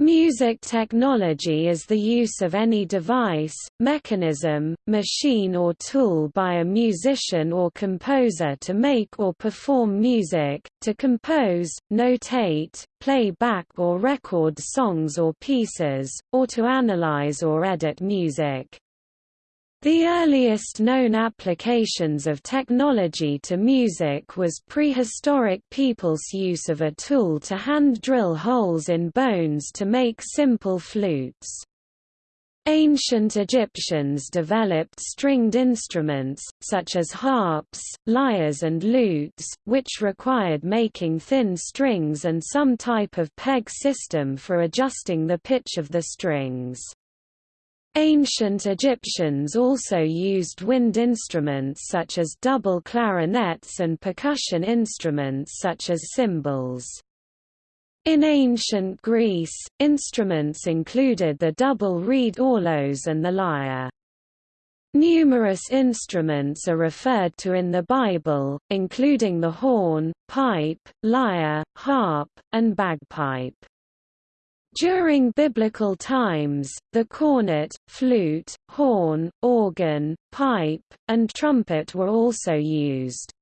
Music technology is the use of any device, mechanism, machine or tool by a musician or composer to make or perform music, to compose, notate, play back or record songs or pieces, or to analyze or edit music. The earliest known applications of technology to music was prehistoric people's use of a tool to hand drill holes in bones to make simple flutes. Ancient Egyptians developed stringed instruments, such as harps, lyres and lutes, which required making thin strings and some type of peg system for adjusting the pitch of the strings. Ancient Egyptians also used wind instruments such as double clarinets and percussion instruments such as cymbals. In ancient Greece, instruments included the double reed aulos and the lyre. Numerous instruments are referred to in the Bible, including the horn, pipe, lyre, harp, and bagpipe. During biblical times, the cornet, flute, horn, organ, pipe, and trumpet were also used.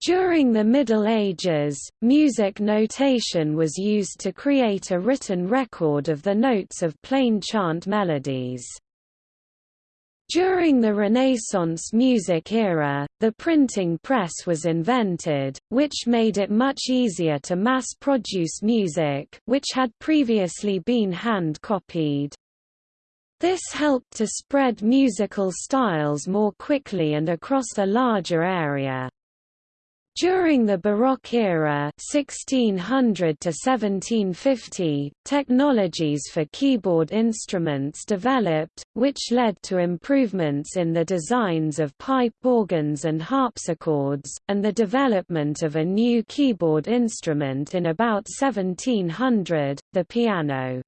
During the Middle Ages, music notation was used to create a written record of the notes of plain chant melodies. During the Renaissance music era, the printing press was invented, which made it much easier to mass-produce music which had previously been hand-copied. This helped to spread musical styles more quickly and across a larger area. During the Baroque era 1600 to 1750, technologies for keyboard instruments developed, which led to improvements in the designs of pipe organs and harpsichords, and the development of a new keyboard instrument in about 1700, the piano.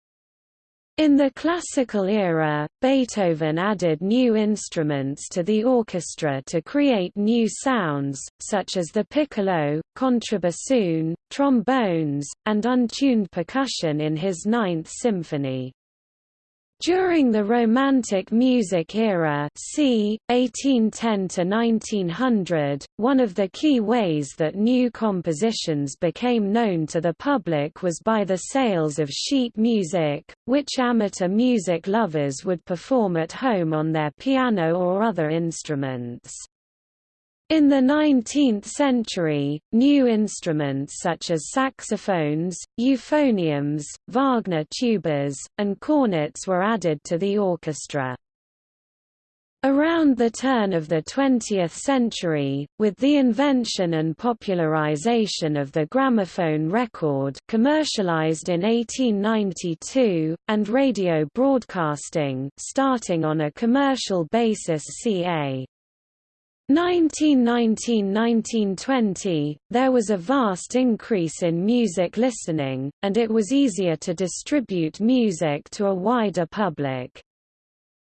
In the classical era, Beethoven added new instruments to the orchestra to create new sounds, such as the piccolo, contrabassoon, trombones, and untuned percussion in his Ninth Symphony. During the Romantic music era c. 1810–1900, one of the key ways that new compositions became known to the public was by the sales of sheet music, which amateur music lovers would perform at home on their piano or other instruments. In the 19th century, new instruments such as saxophones, euphoniums, Wagner tubas, and cornets were added to the orchestra. Around the turn of the 20th century, with the invention and popularization of the gramophone record commercialized in 1892, and radio broadcasting starting on a commercial basis ca. 1919–1920, there was a vast increase in music listening, and it was easier to distribute music to a wider public.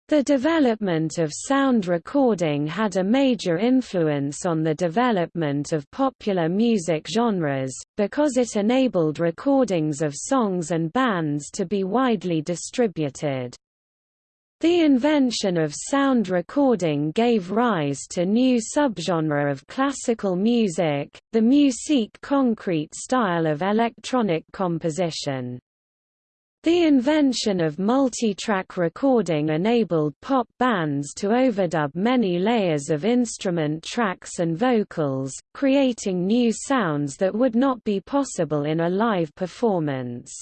The development of sound recording had a major influence on the development of popular music genres, because it enabled recordings of songs and bands to be widely distributed. The invention of sound recording gave rise to new subgenre of classical music, the musique concrete style of electronic composition. The invention of multi-track recording enabled pop bands to overdub many layers of instrument tracks and vocals, creating new sounds that would not be possible in a live performance.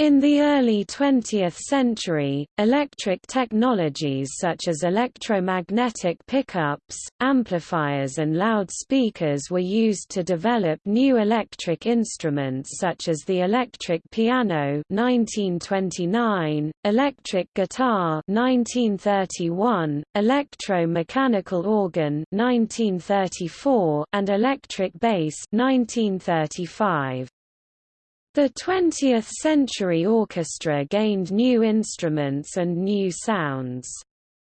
In the early 20th century, electric technologies such as electromagnetic pickups, amplifiers and loudspeakers were used to develop new electric instruments such as the electric piano 1929, electric guitar 1931, electro-mechanical organ 1934, and electric bass 1935. The 20th-century orchestra gained new instruments and new sounds.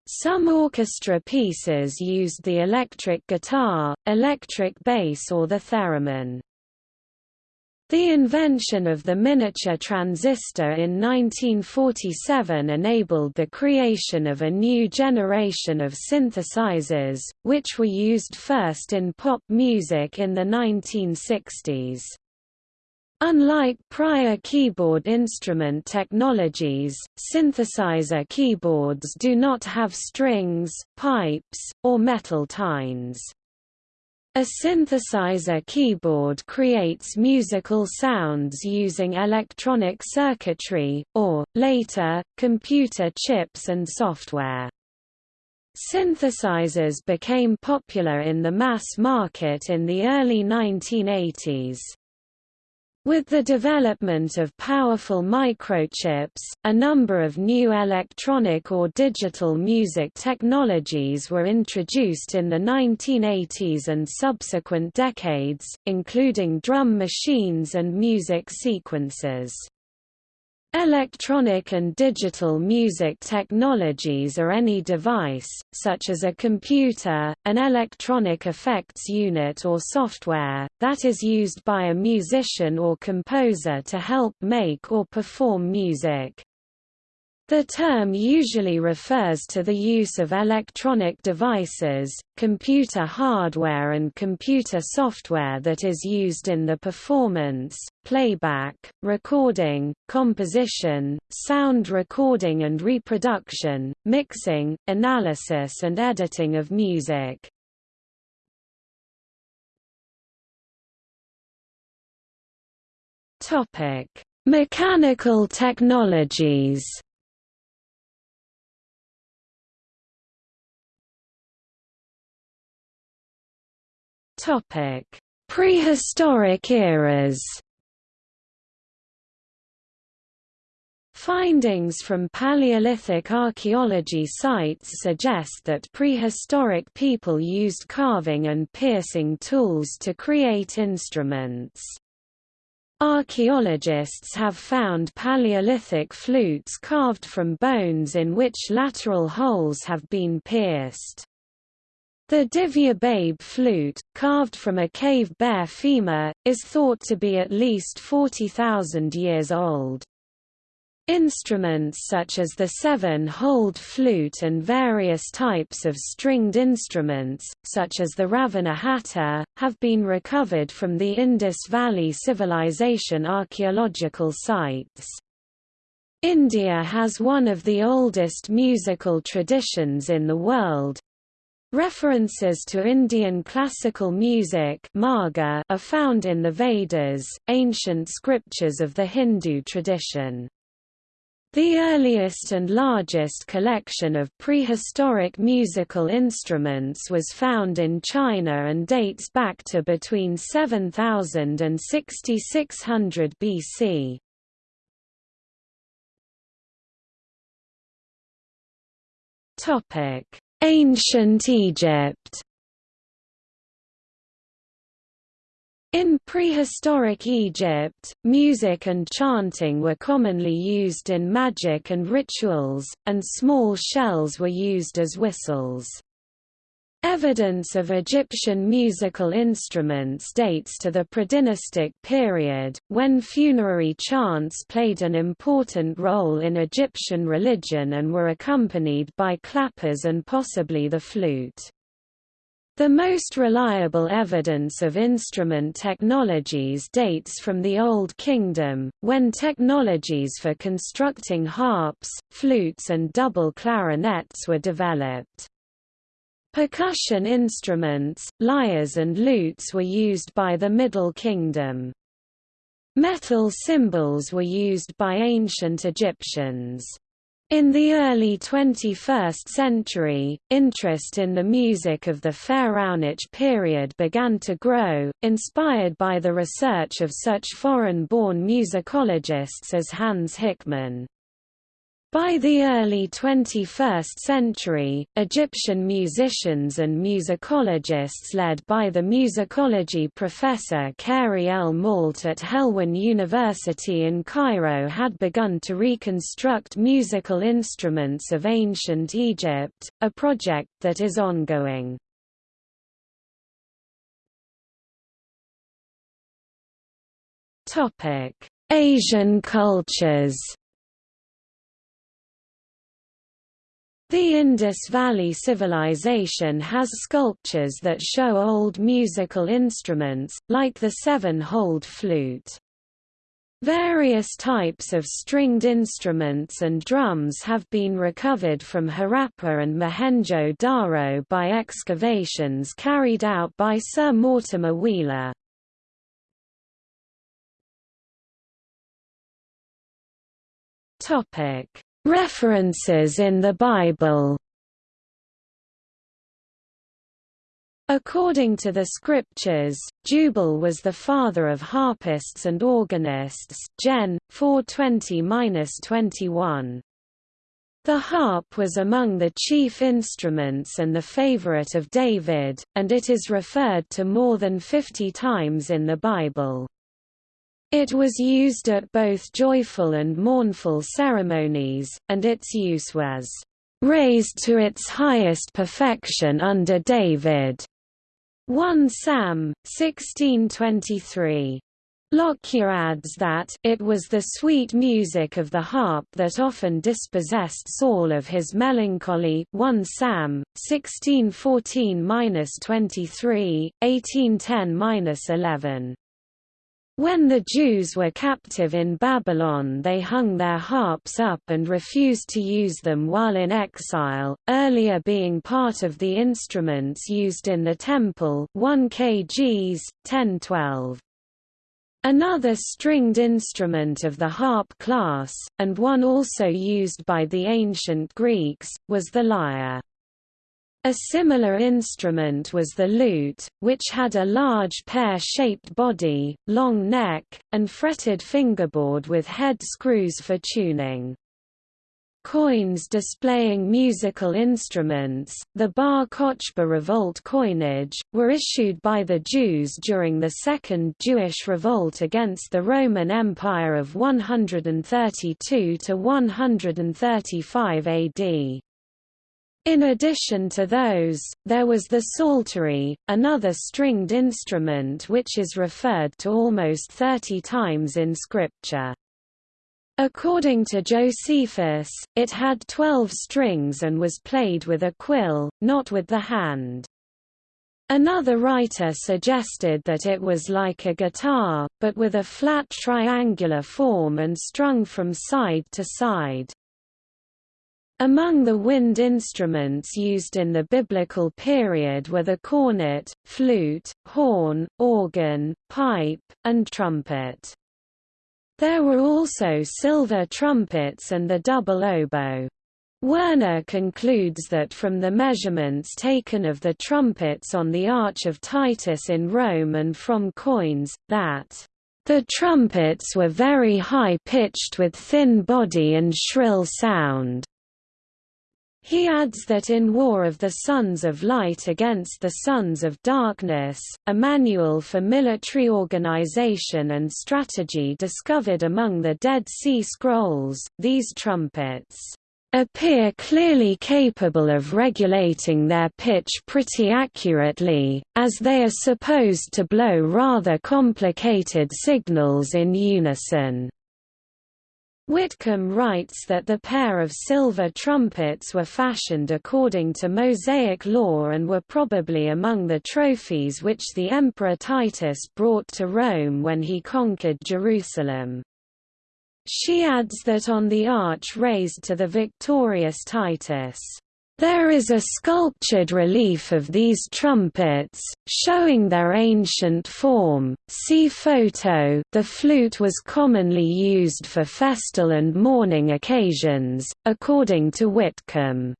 Some orchestra pieces used the electric guitar, electric bass or the theremin. The invention of the miniature transistor in 1947 enabled the creation of a new generation of synthesizers, which were used first in pop music in the 1960s. Unlike prior keyboard instrument technologies, synthesizer keyboards do not have strings, pipes, or metal tines. A synthesizer keyboard creates musical sounds using electronic circuitry, or, later, computer chips and software. Synthesizers became popular in the mass market in the early 1980s. With the development of powerful microchips, a number of new electronic or digital music technologies were introduced in the 1980s and subsequent decades, including drum machines and music sequencers. Electronic and digital music technologies are any device, such as a computer, an electronic effects unit or software, that is used by a musician or composer to help make or perform music. The term usually refers to the use of electronic devices, computer hardware and computer software that is used in the performance, playback, recording, composition, sound recording and reproduction, mixing, analysis and editing of music. Mechanical technologies Topic: Prehistoric eras. Findings from Paleolithic archaeology sites suggest that prehistoric people used carving and piercing tools to create instruments. Archaeologists have found Paleolithic flutes carved from bones in which lateral holes have been pierced. The Divje Babe flute, carved from a cave bear femur, is thought to be at least 40,000 years old. Instruments such as the seven-holed flute and various types of stringed instruments, such as the Ravana Hatha, have been recovered from the Indus Valley Civilization archaeological sites. India has one of the oldest musical traditions in the world, References to Indian classical music are found in the Vedas, ancient scriptures of the Hindu tradition. The earliest and largest collection of prehistoric musical instruments was found in China and dates back to between 7000 and 6600 BC. Topic: Ancient Egypt In prehistoric Egypt, music and chanting were commonly used in magic and rituals, and small shells were used as whistles. Evidence of Egyptian musical instruments dates to the predynastic period, when funerary chants played an important role in Egyptian religion and were accompanied by clappers and possibly the flute. The most reliable evidence of instrument technologies dates from the Old Kingdom, when technologies for constructing harps, flutes and double clarinets were developed. Percussion instruments, lyres and lutes were used by the Middle Kingdom. Metal cymbals were used by ancient Egyptians. In the early 21st century, interest in the music of the Pharaonic period began to grow, inspired by the research of such foreign-born musicologists as Hans Hickmann. By the early 21st century, Egyptian musicians and musicologists led by the musicology professor Khairy El Malt at Helwan University in Cairo had begun to reconstruct musical instruments of ancient Egypt, a project that is ongoing. Asian cultures The Indus Valley Civilization has sculptures that show old musical instruments, like the seven-holed flute. Various types of stringed instruments and drums have been recovered from Harappa and Mohenjo-Daro by excavations carried out by Sir Mortimer Wheeler. References in the Bible According to the scriptures, Jubal was the father of harpists and organists Gen. 420–21. The harp was among the chief instruments and the favorite of David, and it is referred to more than 50 times in the Bible. It was used at both joyful and mournful ceremonies, and its use was raised to its highest perfection under David. 1 Sam, 1623. Lockyer adds that it was the sweet music of the harp that often dispossessed Saul of his melancholy 1 Sam, 1614–23, 1810–11. When the Jews were captive in Babylon they hung their harps up and refused to use them while in exile, earlier being part of the instruments used in the temple 1 kgs, 1012. Another stringed instrument of the harp class, and one also used by the ancient Greeks, was the lyre. A similar instrument was the lute, which had a large pear-shaped body, long neck, and fretted fingerboard with head screws for tuning. Coins displaying musical instruments, the Bar Kochba revolt coinage, were issued by the Jews during the Second Jewish Revolt against the Roman Empire of 132 to 135 AD. In addition to those, there was the psaltery, another stringed instrument which is referred to almost 30 times in Scripture. According to Josephus, it had twelve strings and was played with a quill, not with the hand. Another writer suggested that it was like a guitar, but with a flat triangular form and strung from side to side. Among the wind instruments used in the biblical period were the cornet, flute, horn, organ, pipe, and trumpet. There were also silver trumpets and the double oboe. Werner concludes that from the measurements taken of the trumpets on the Arch of Titus in Rome and from coins, that the trumpets were very high-pitched with thin body and shrill sound. He adds that in War of the Sons of Light against the Sons of Darkness, a manual for military organization and strategy discovered among the Dead Sea Scrolls, these trumpets appear clearly capable of regulating their pitch pretty accurately, as they are supposed to blow rather complicated signals in unison. Whitcomb writes that the pair of silver trumpets were fashioned according to Mosaic law and were probably among the trophies which the Emperor Titus brought to Rome when he conquered Jerusalem. She adds that on the arch raised to the victorious Titus, there is a sculptured relief of these trumpets, showing their ancient form. See photo. The flute was commonly used for festal and mourning occasions, according to Whitcomb.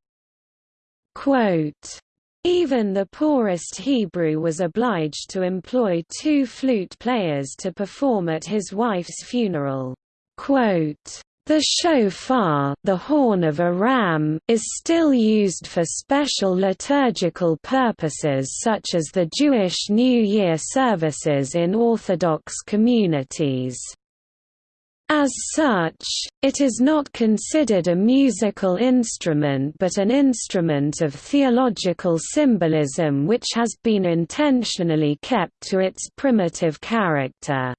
Quote, even the poorest Hebrew was obliged to employ two flute players to perform at his wife's funeral. Quote, the shofar the horn of a ram is still used for special liturgical purposes such as the Jewish New Year services in Orthodox communities. As such, it is not considered a musical instrument but an instrument of theological symbolism which has been intentionally kept to its primitive character.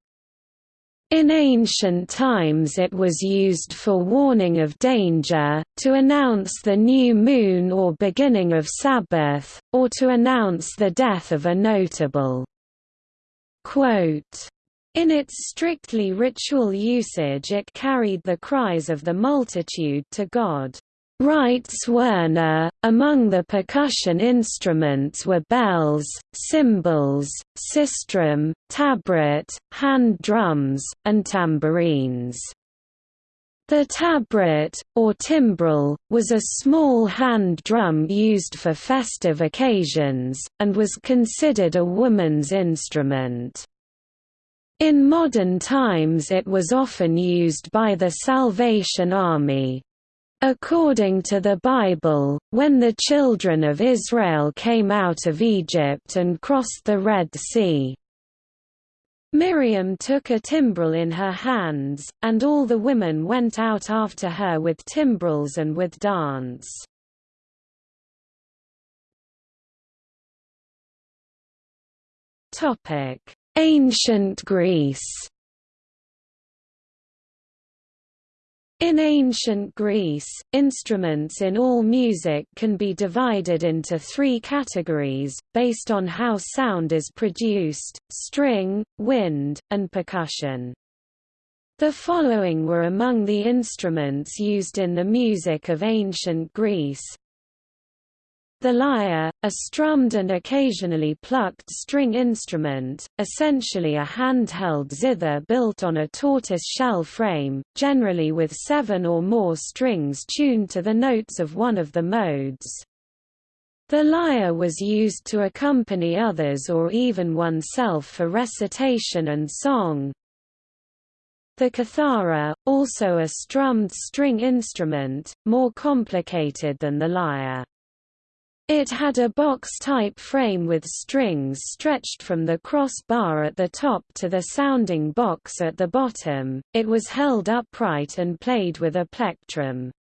In ancient times it was used for warning of danger, to announce the new moon or beginning of Sabbath, or to announce the death of a notable. Quote, in its strictly ritual usage it carried the cries of the multitude to God. Writes Werner, among the percussion instruments were bells, cymbals, sistrum, tabret, hand drums, and tambourines. The tabret, or timbrel, was a small hand drum used for festive occasions, and was considered a woman's instrument. In modern times it was often used by the Salvation Army. According to the Bible, when the children of Israel came out of Egypt and crossed the Red Sea, Miriam took a timbrel in her hands, and all the women went out after her with timbrels and with dance. Ancient Greece In ancient Greece, instruments in all music can be divided into three categories, based on how sound is produced, string, wind, and percussion. The following were among the instruments used in the music of ancient Greece, the lyre, a strummed and occasionally plucked string instrument, essentially a handheld zither built on a tortoise-shell frame, generally with seven or more strings tuned to the notes of one of the modes. The lyre was used to accompany others or even oneself for recitation and song. The kithara, also a strummed string instrument, more complicated than the lyre. It had a box-type frame with strings stretched from the crossbar at the top to the sounding box at the bottom, it was held upright and played with a plectrum.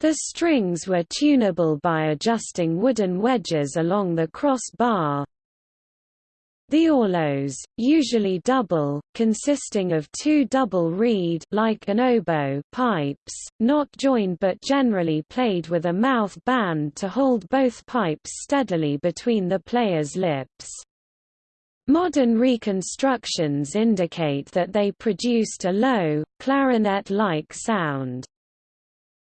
The strings were tunable by adjusting wooden wedges along the crossbar, the aulos, usually double, consisting of two double reed like an oboe pipes, not joined but generally played with a mouth band to hold both pipes steadily between the player's lips. Modern reconstructions indicate that they produced a low, clarinet-like sound.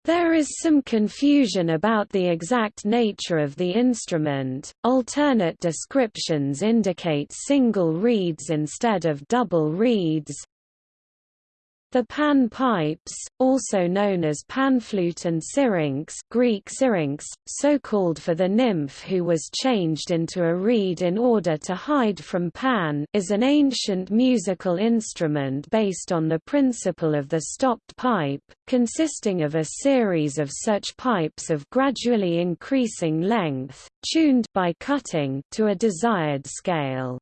There is some confusion about the exact nature of the instrument. Alternate descriptions indicate single reeds instead of double reeds, the pan pipes, also known as panflute and syrinx Greek syrinx, so called for the nymph who was changed into a reed in order to hide from Pan is an ancient musical instrument based on the principle of the stopped pipe, consisting of a series of such pipes of gradually increasing length, tuned by cutting to a desired scale.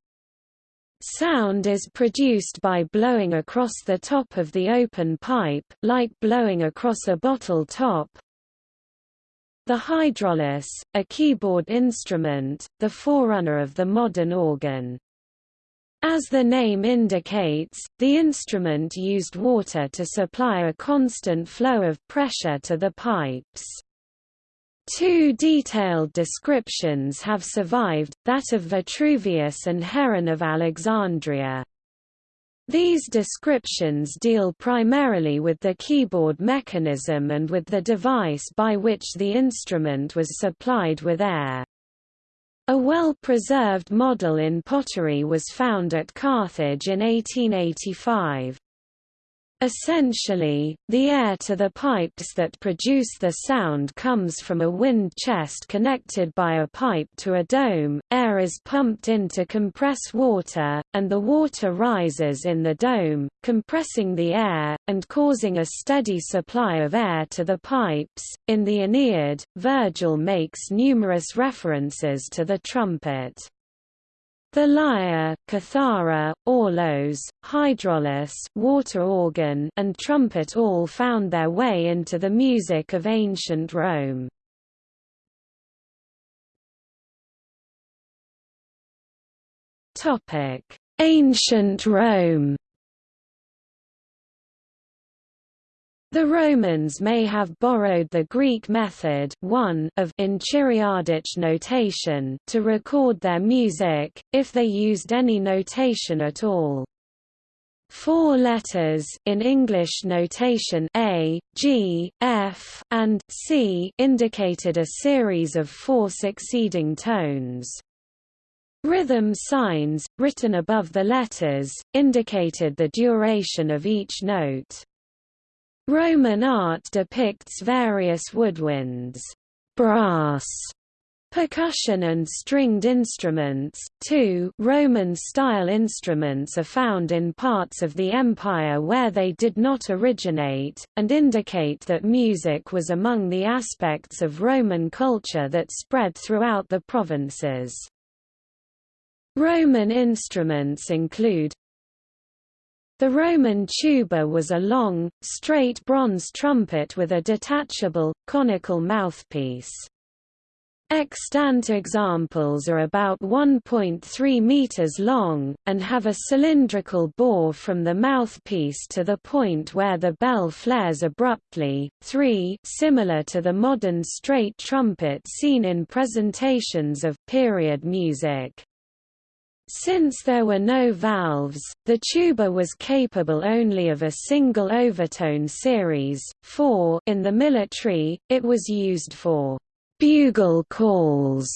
Sound is produced by blowing across the top of the open pipe, like blowing across a bottle top. The hydraulis, a keyboard instrument, the forerunner of the modern organ. As the name indicates, the instrument used water to supply a constant flow of pressure to the pipes. Two detailed descriptions have survived, that of Vitruvius and Heron of Alexandria. These descriptions deal primarily with the keyboard mechanism and with the device by which the instrument was supplied with air. A well-preserved model in pottery was found at Carthage in 1885. Essentially, the air to the pipes that produce the sound comes from a wind chest connected by a pipe to a dome, air is pumped in to compress water, and the water rises in the dome, compressing the air, and causing a steady supply of air to the pipes. In the Aeneid, Virgil makes numerous references to the trumpet. The lyre, kithara, aulos, hydraulis water organ, and trumpet all found their way into the music of ancient Rome. Ancient Rome The Romans may have borrowed the Greek method 1 of enchiriadic notation to record their music, if they used any notation at all. Four letters in English notation A, G, F, and C indicated a series of four succeeding tones. Rhythm signs, written above the letters, indicated the duration of each note. Roman art depicts various woodwinds, brass, percussion and stringed instruments. Two Roman-style instruments are found in parts of the empire where they did not originate, and indicate that music was among the aspects of Roman culture that spread throughout the provinces. Roman instruments include the Roman tuba was a long, straight bronze trumpet with a detachable, conical mouthpiece. Extant examples are about 1.3 meters long, and have a cylindrical bore from the mouthpiece to the point where the bell flares abruptly, 3 similar to the modern straight trumpet seen in presentations of period music. Since there were no valves, the tuba was capable only of a single overtone series, 4 in the military, it was used for bugle calls.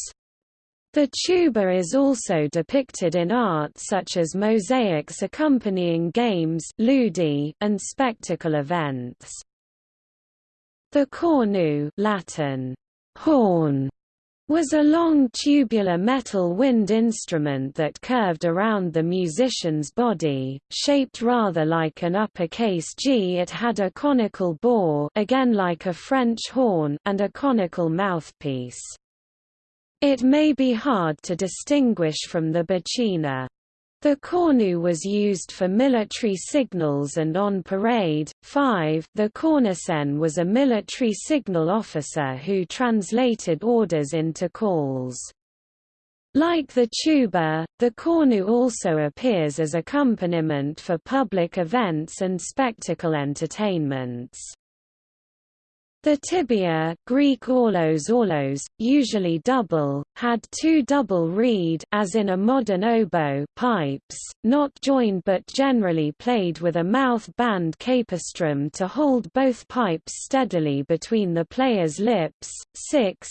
The tuba is also depicted in art such as mosaics accompanying games and spectacle events. The cornu Latin, horn, was a long tubular metal wind instrument that curved around the musician's body, shaped rather like an uppercase G. It had a conical bore again like a French horn and a conical mouthpiece. It may be hard to distinguish from the buccina. The cornu was used for military signals and on parade. 5 The cornicen was a military signal officer who translated orders into calls. Like the tuba, the cornu also appears as accompaniment for public events and spectacle entertainments. The tibia Greek aulos aulos, usually double, had two double reed as in a modern oboe pipes, not joined but generally played with a mouth band capistrum to hold both pipes steadily between the player's lips. 6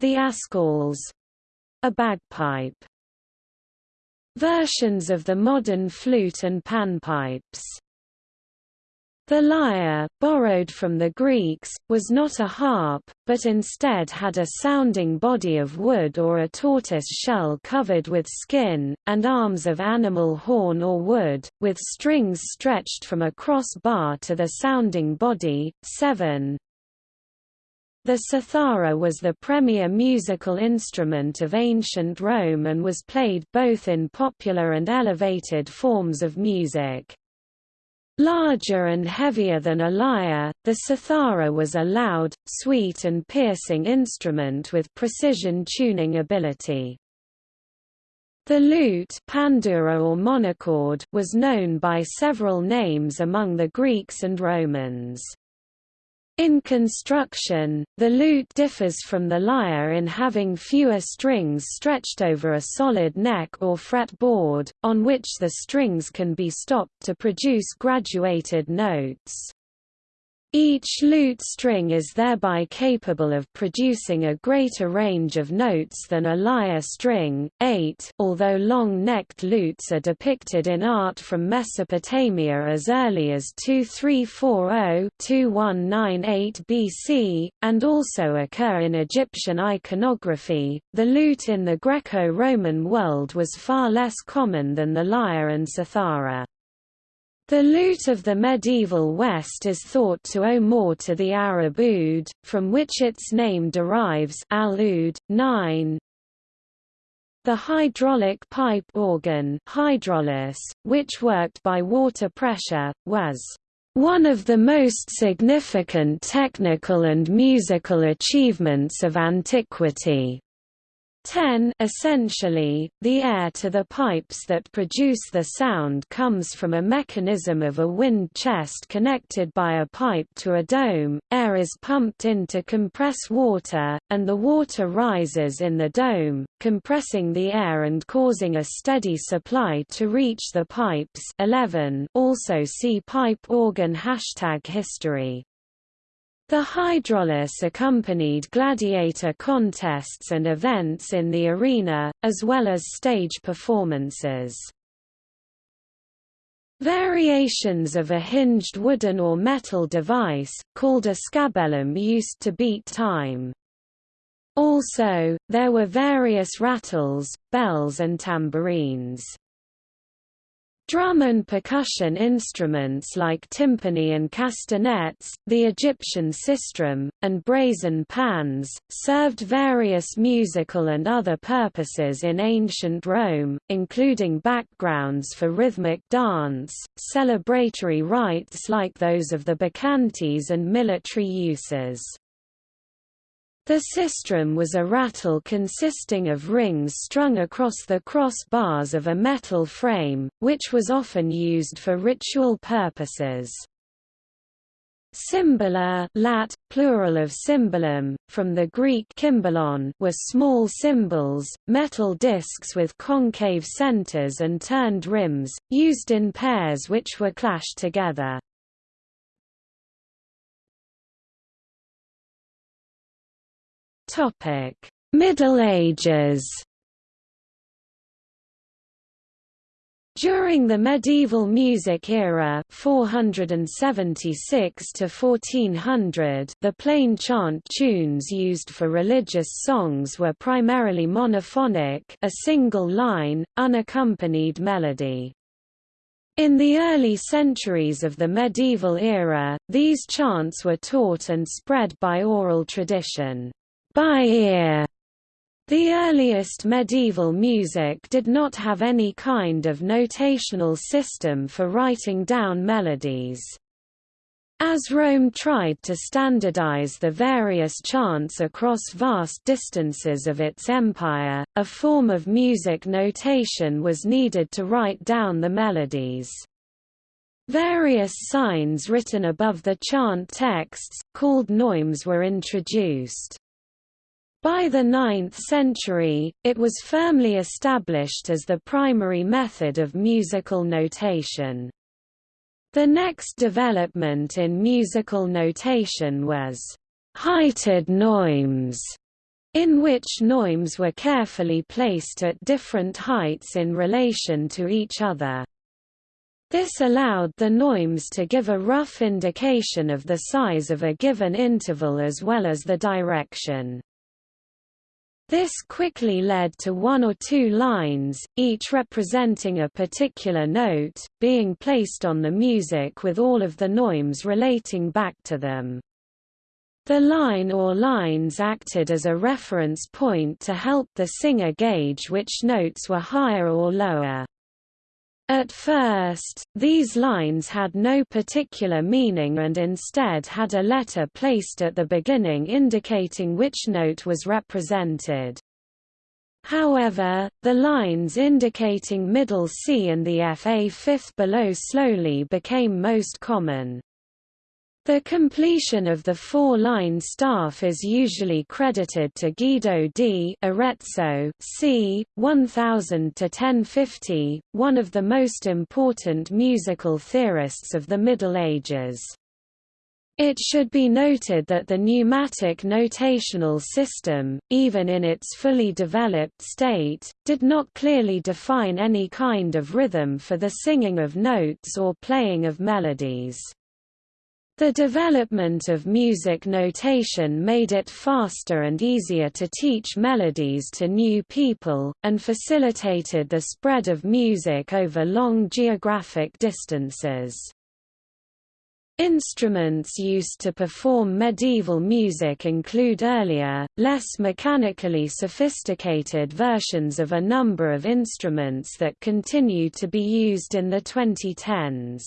The askaules a bagpipe. Versions of the modern flute and panpipes the lyre, borrowed from the Greeks, was not a harp, but instead had a sounding body of wood or a tortoise shell covered with skin, and arms of animal horn or wood, with strings stretched from a cross bar to the sounding body. 7. The cithara was the premier musical instrument of ancient Rome and was played both in popular and elevated forms of music. Larger and heavier than a lyre, the cithara was a loud, sweet and piercing instrument with precision tuning ability. The lute pandura or monochord was known by several names among the Greeks and Romans. In construction, the lute differs from the lyre in having fewer strings stretched over a solid neck or fretboard, on which the strings can be stopped to produce graduated notes. Each lute string is thereby capable of producing a greater range of notes than a lyre string. 8 Although long-necked lutes are depicted in art from Mesopotamia as early as 2340-2198 BC, and also occur in Egyptian iconography, the lute in the Greco-Roman world was far less common than the lyre and cithara. The lute of the medieval West is thought to owe more to the Arab oud, from which its name derives al-oud. 9. The hydraulic pipe organ hydraulis, which worked by water pressure, was one of the most significant technical and musical achievements of antiquity. 10 Essentially, the air to the pipes that produce the sound comes from a mechanism of a wind chest connected by a pipe to a dome, air is pumped in to compress water, and the water rises in the dome, compressing the air and causing a steady supply to reach the pipes. 11 also see pipe organ hashtag history the hydraulis accompanied gladiator contests and events in the arena, as well as stage performances. Variations of a hinged wooden or metal device, called a scabellum used to beat time. Also, there were various rattles, bells and tambourines. Drum and percussion instruments like timpani and castanets, the Egyptian sistrum, and brazen pans, served various musical and other purposes in ancient Rome, including backgrounds for rhythmic dance, celebratory rites like those of the Bacchantes and military uses. The sistrum was a rattle consisting of rings strung across the cross bars of a metal frame, which was often used for ritual purposes. Cymbala lat, plural of cymbalum, from the Greek kymbalon were small cymbals, metal discs with concave centers and turned rims, used in pairs which were clashed together. Topic: Middle Ages. During the medieval music era 476 to 1400 the plain chant tunes used for religious songs were primarily monophonic a single line, unaccompanied melody. In the early centuries of the medieval era, these chants were taught and spread by oral tradition by ear. The earliest medieval music did not have any kind of notational system for writing down melodies. As Rome tried to standardize the various chants across vast distances of its empire, a form of music notation was needed to write down the melodies. Various signs written above the chant texts, called neumes were introduced. By the 9th century, it was firmly established as the primary method of musical notation. The next development in musical notation was heighted neumes, in which neumes were carefully placed at different heights in relation to each other. This allowed the neumes to give a rough indication of the size of a given interval as well as the direction. This quickly led to one or two lines, each representing a particular note, being placed on the music with all of the neumes relating back to them. The line or lines acted as a reference point to help the singer gauge which notes were higher or lower. At first, these lines had no particular meaning and instead had a letter placed at the beginning indicating which note was represented. However, the lines indicating middle C and the FA fifth below slowly became most common. The completion of the four-line staff is usually credited to Guido di Arezzo c. 1000–1050, one of the most important musical theorists of the Middle Ages. It should be noted that the neumatic notational system, even in its fully developed state, did not clearly define any kind of rhythm for the singing of notes or playing of melodies. The development of music notation made it faster and easier to teach melodies to new people, and facilitated the spread of music over long geographic distances. Instruments used to perform medieval music include earlier, less mechanically sophisticated versions of a number of instruments that continue to be used in the 2010s.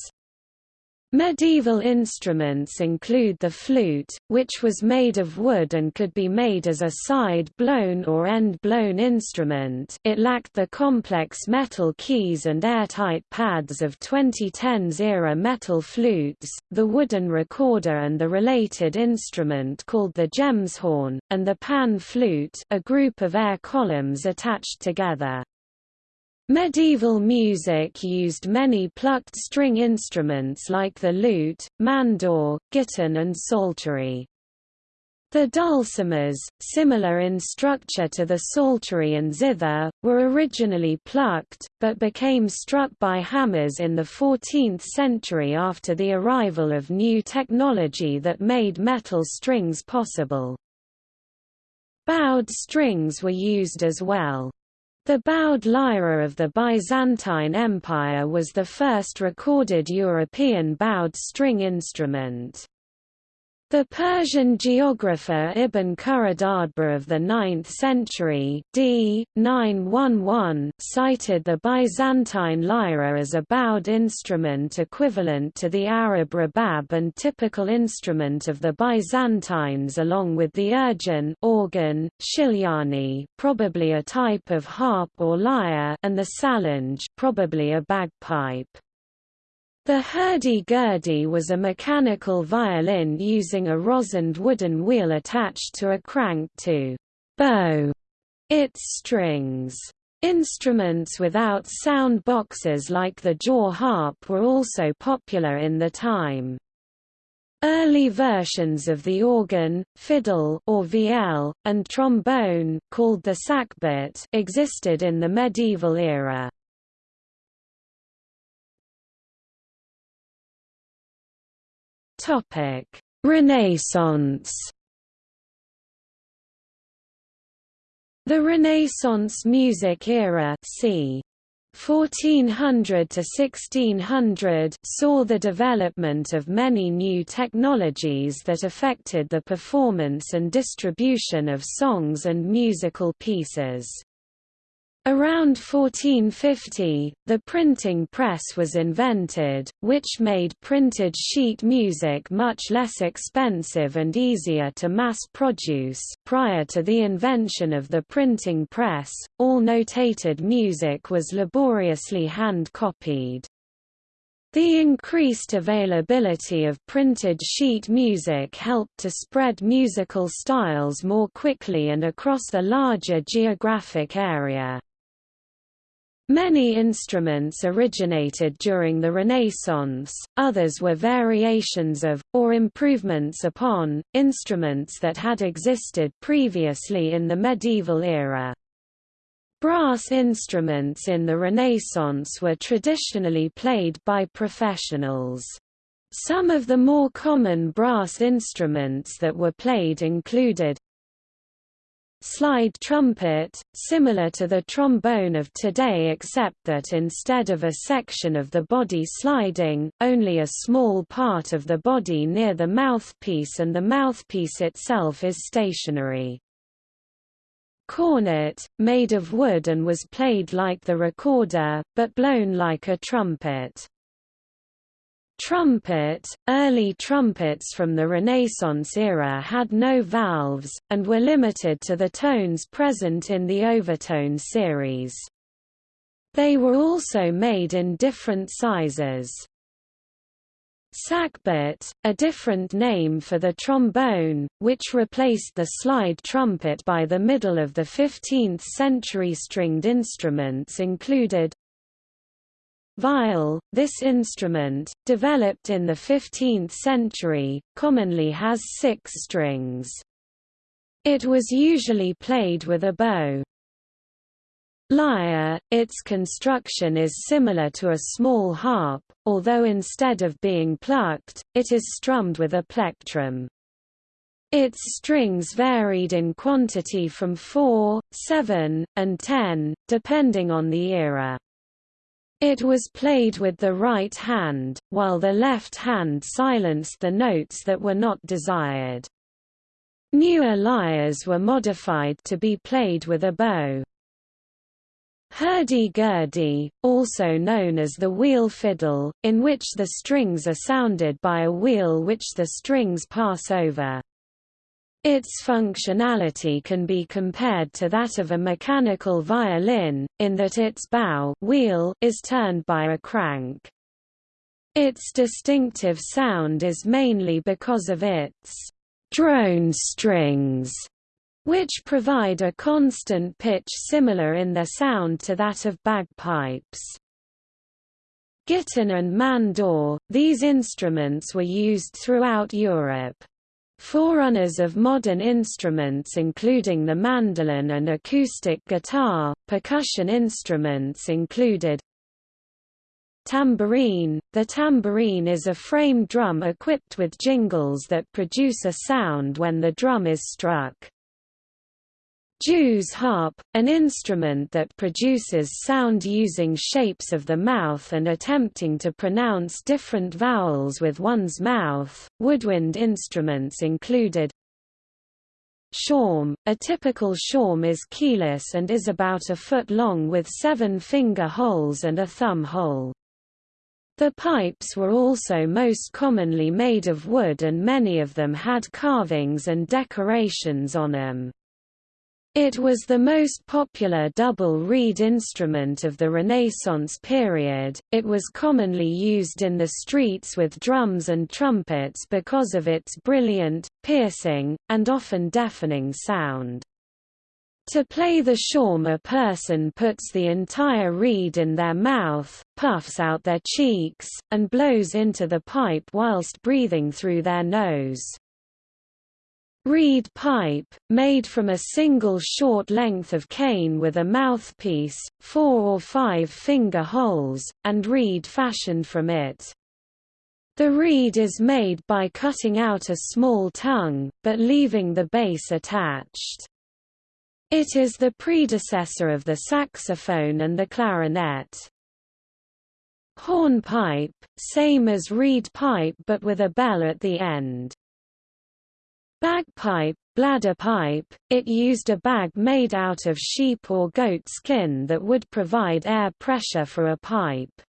Medieval instruments include the flute, which was made of wood and could be made as a side-blown or end-blown instrument it lacked the complex metal keys and airtight pads of 2010s-era metal flutes, the wooden recorder and the related instrument called the gemshorn, and the pan flute a group of air columns attached together. Medieval music used many plucked string instruments like the lute, mandore, gittern and psaltery. The dulcimers, similar in structure to the psaltery and zither, were originally plucked, but became struck by hammers in the 14th century after the arrival of new technology that made metal strings possible. Bowed strings were used as well. The bowed lyra of the Byzantine Empire was the first recorded European bowed string instrument. The Persian geographer Ibn Khurradadhbih of the 9th century d. 911 cited the Byzantine lyra as a bowed instrument equivalent to the Arab rebab and typical instrument of the Byzantines along with the urghun organ, shilyani probably a type of harp or lyre and the salandj probably a bagpipe. The hurdy-gurdy was a mechanical violin using a rosined wooden wheel attached to a crank to bow its strings. Instruments without sound boxes like the jaw harp were also popular in the time. Early versions of the organ, fiddle or vielle, and trombone called the sackbut existed in the medieval era. Topic: Renaissance. The Renaissance music era, c. 1400 to 1600 saw the development of many new technologies that affected the performance and distribution of songs and musical pieces. Around 1450, the printing press was invented, which made printed sheet music much less expensive and easier to mass produce. Prior to the invention of the printing press, all notated music was laboriously hand copied. The increased availability of printed sheet music helped to spread musical styles more quickly and across a larger geographic area. Many instruments originated during the Renaissance, others were variations of, or improvements upon, instruments that had existed previously in the medieval era. Brass instruments in the Renaissance were traditionally played by professionals. Some of the more common brass instruments that were played included slide trumpet, similar to the trombone of today except that instead of a section of the body sliding, only a small part of the body near the mouthpiece and the mouthpiece itself is stationary. Cornet, made of wood and was played like the recorder, but blown like a trumpet. Trumpet – Early trumpets from the Renaissance era had no valves, and were limited to the tones present in the overtone series. They were also made in different sizes. Sackbut, a different name for the trombone, which replaced the slide trumpet by the middle of the 15th century stringed instruments included Viol, this instrument, developed in the 15th century, commonly has six strings. It was usually played with a bow. Lyre, its construction is similar to a small harp, although instead of being plucked, it is strummed with a plectrum. Its strings varied in quantity from 4, 7, and 10, depending on the era. It was played with the right hand, while the left hand silenced the notes that were not desired. Newer lyres were modified to be played with a bow. Hurdy-gurdy, also known as the wheel fiddle, in which the strings are sounded by a wheel which the strings pass over. Its functionality can be compared to that of a mechanical violin, in that its bow wheel is turned by a crank. Its distinctive sound is mainly because of its drone strings, which provide a constant pitch similar in their sound to that of bagpipes. Gittern and mandore, these instruments were used throughout Europe. Forerunners of modern instruments including the mandolin and acoustic guitar, percussion instruments included Tambourine – The tambourine is a frame drum equipped with jingles that produce a sound when the drum is struck. Jew's harp, an instrument that produces sound using shapes of the mouth and attempting to pronounce different vowels with one's mouth. Woodwind instruments included Shawm. A typical shawm is keyless and is about a foot long with seven finger holes and a thumb hole. The pipes were also most commonly made of wood and many of them had carvings and decorations on them. It was the most popular double reed instrument of the Renaissance period. It was commonly used in the streets with drums and trumpets because of its brilliant, piercing, and often deafening sound. To play the shawm a person puts the entire reed in their mouth, puffs out their cheeks, and blows into the pipe whilst breathing through their nose. Reed pipe, made from a single short length of cane with a mouthpiece, four or five finger holes, and reed fashioned from it. The reed is made by cutting out a small tongue, but leaving the base attached. It is the predecessor of the saxophone and the clarinet. Hornpipe, same as reed pipe but with a bell at the end. Bagpipe, bladder pipe, it used a bag made out of sheep or goat skin that would provide air pressure for a pipe.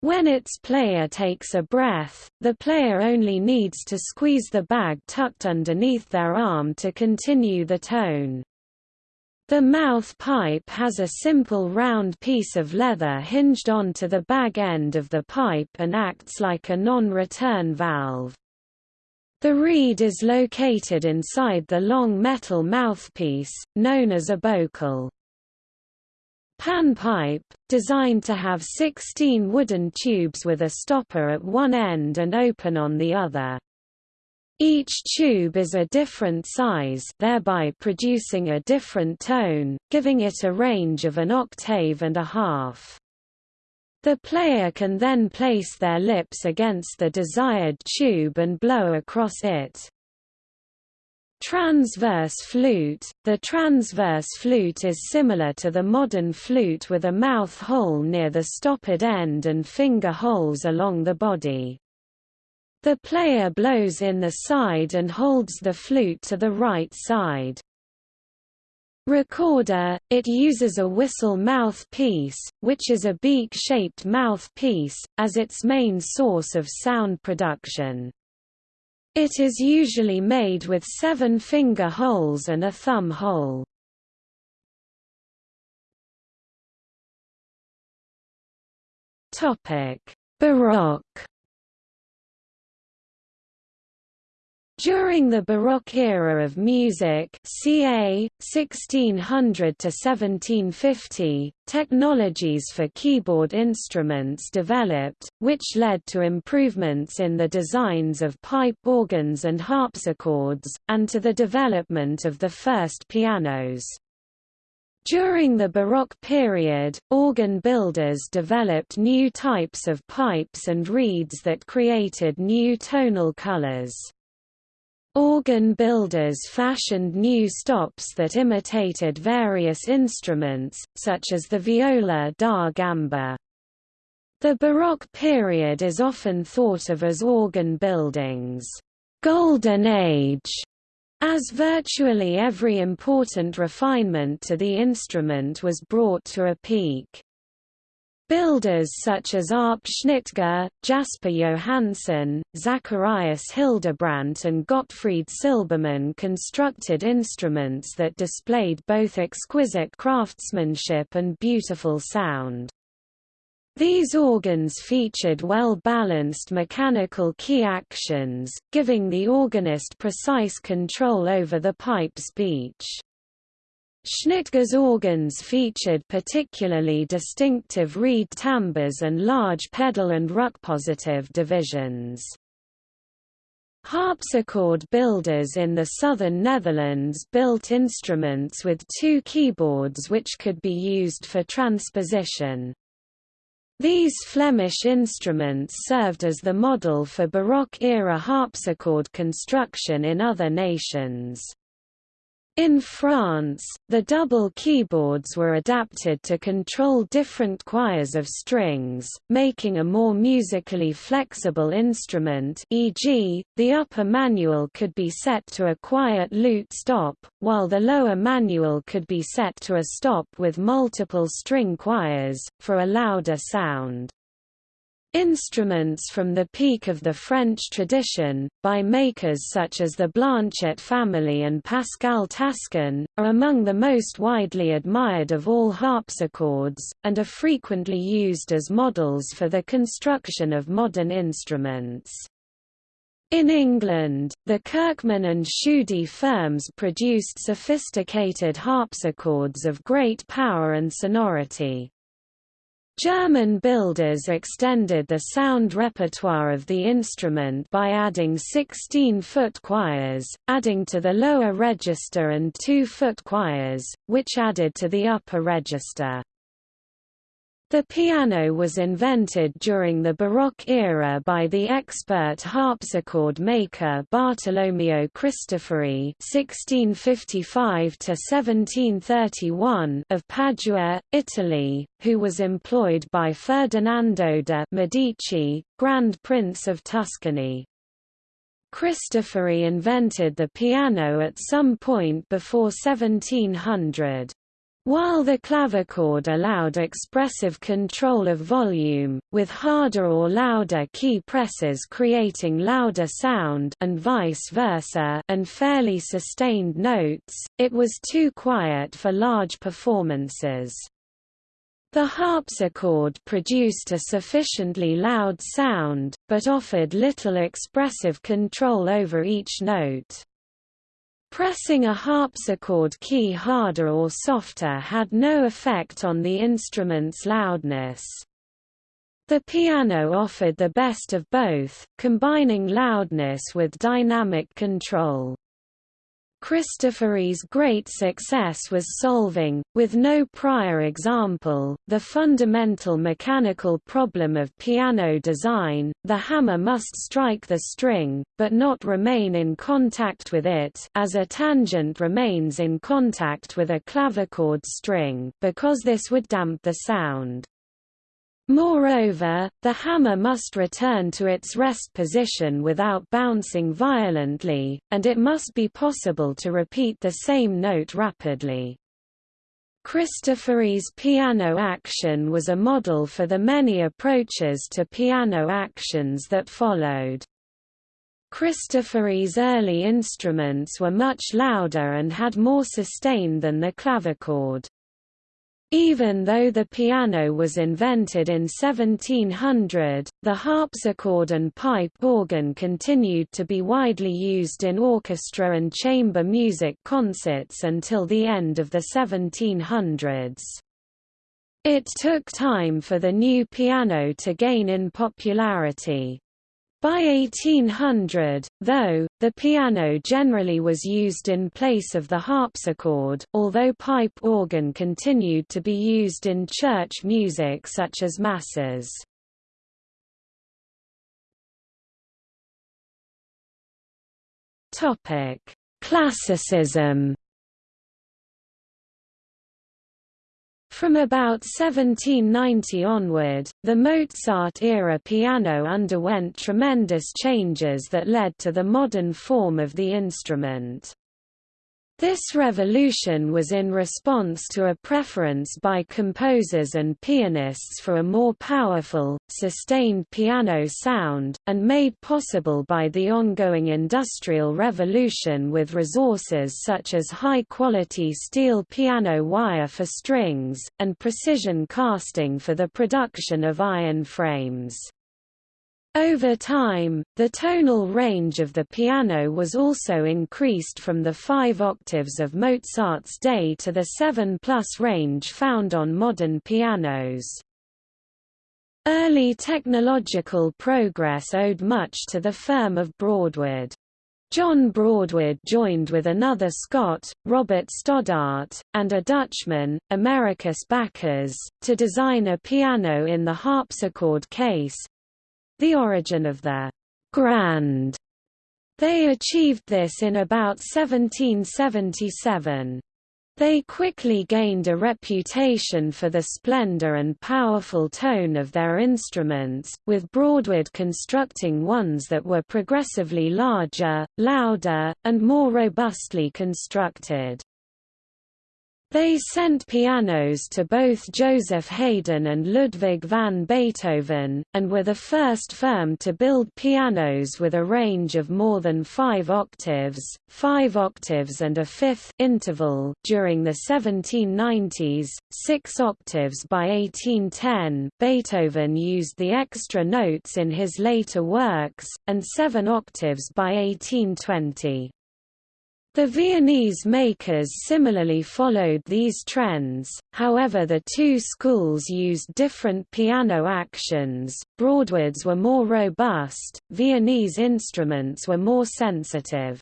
When its player takes a breath, the player only needs to squeeze the bag tucked underneath their arm to continue the tone. The mouth pipe has a simple round piece of leather hinged onto the bag end of the pipe and acts like a non-return valve. The reed is located inside the long metal mouthpiece, known as a bocal. Panpipe, designed to have 16 wooden tubes with a stopper at one end and open on the other. Each tube is a different size thereby producing a different tone, giving it a range of an octave and a half. The player can then place their lips against the desired tube and blow across it. Transverse flute – The transverse flute is similar to the modern flute with a mouth hole near the stoppered end and finger holes along the body. The player blows in the side and holds the flute to the right side. Recorder, it uses a whistle mouthpiece, which is a beak-shaped mouthpiece, as its main source of sound production. It is usually made with seven finger holes and a thumb hole. Baroque During the Baroque era of music ca. 1600–1750, technologies for keyboard instruments developed, which led to improvements in the designs of pipe organs and harpsichords, and to the development of the first pianos. During the Baroque period, organ builders developed new types of pipes and reeds that created new tonal colors. Organ builders fashioned new stops that imitated various instruments, such as the viola da gamba. The Baroque period is often thought of as organ building's golden age, As virtually every important refinement to the instrument was brought to a peak. Builders such as Arp Schnitger, Jasper Johansson, Zacharias Hildebrandt and Gottfried Silbermann constructed instruments that displayed both exquisite craftsmanship and beautiful sound. These organs featured well-balanced mechanical key actions, giving the organist precise control over the pipe's beach. Schnitger's organs featured particularly distinctive reed timbres and large pedal and Rückpositiv divisions. Harpsichord builders in the southern Netherlands built instruments with two keyboards which could be used for transposition. These Flemish instruments served as the model for Baroque-era harpsichord construction in other nations. In France, the double keyboards were adapted to control different choirs of strings, making a more musically flexible instrument e.g., the upper manual could be set to a quiet lute stop, while the lower manual could be set to a stop with multiple string choirs, for a louder sound. Instruments from the peak of the French tradition, by makers such as the Blanchet family and Pascal Taskin, are among the most widely admired of all harpsichords, and are frequently used as models for the construction of modern instruments. In England, the Kirkman and Tschudi firms produced sophisticated harpsichords of great power and sonority. German builders extended the sound repertoire of the instrument by adding 16-foot choirs, adding to the lower register and 2-foot choirs, which added to the upper register. The piano was invented during the Baroque era by the expert harpsichord maker Bartolomeo Cristofori (1655–1731) of Padua, Italy, who was employed by Ferdinando de' Medici, Grand Prince of Tuscany. Cristofori invented the piano at some point before 1700. While the clavichord allowed expressive control of volume, with harder or louder key presses creating louder sound and vice versa and fairly sustained notes, it was too quiet for large performances. The harpsichord produced a sufficiently loud sound, but offered little expressive control over each note. Pressing a harpsichord key harder or softer had no effect on the instrument's loudness. The piano offered the best of both, combining loudness with dynamic control. Cristofori's great success was solving, with no prior example, the fundamental mechanical problem of piano design, the hammer must strike the string, but not remain in contact with it as a tangent remains in contact with a clavichord string because this would damp the sound. Moreover, the hammer must return to its rest position without bouncing violently, and it must be possible to repeat the same note rapidly. Cristofori's piano action was a model for the many approaches to piano actions that followed. Cristofori's early instruments were much louder and had more sustain than the clavichord. Even though the piano was invented in 1700, the harpsichord and pipe organ continued to be widely used in orchestra and chamber music concerts until the end of the 1700s. It took time for the new piano to gain in popularity. By 1800, though, the piano generally was used in place of the harpsichord, although pipe organ continued to be used in church music such as masses. Classicism From about 1790 onward, the Mozart-era piano underwent tremendous changes that led to the modern form of the instrument. This revolution was in response to a preference by composers and pianists for a more powerful, sustained piano sound, and made possible by the ongoing Industrial Revolution with resources such as high-quality steel piano wire for strings, and precision casting for the production of iron frames. Over time, the tonal range of the piano was also increased from the five octaves of Mozart's day to the seven-plus range found on modern pianos. Early technological progress owed much to the firm of Broadwood. John Broadwood joined with another Scot, Robert Stodart, and a Dutchman, Americus Backers, to design a piano in the harpsichord case, the origin of the grand. They achieved this in about 1777. They quickly gained a reputation for the splendor and powerful tone of their instruments, with Broadwood constructing ones that were progressively larger, louder, and more robustly constructed. They sent pianos to both Joseph Haydn and Ludwig van Beethoven, and were the first firm to build pianos with a range of more than five octaves, five octaves and a fifth interval during the 1790s, six octaves by 1810 Beethoven used the extra notes in his later works, and seven octaves by 1820. The Viennese makers similarly followed these trends, however the two schools used different piano actions, Broadwood's were more robust, Viennese instruments were more sensitive.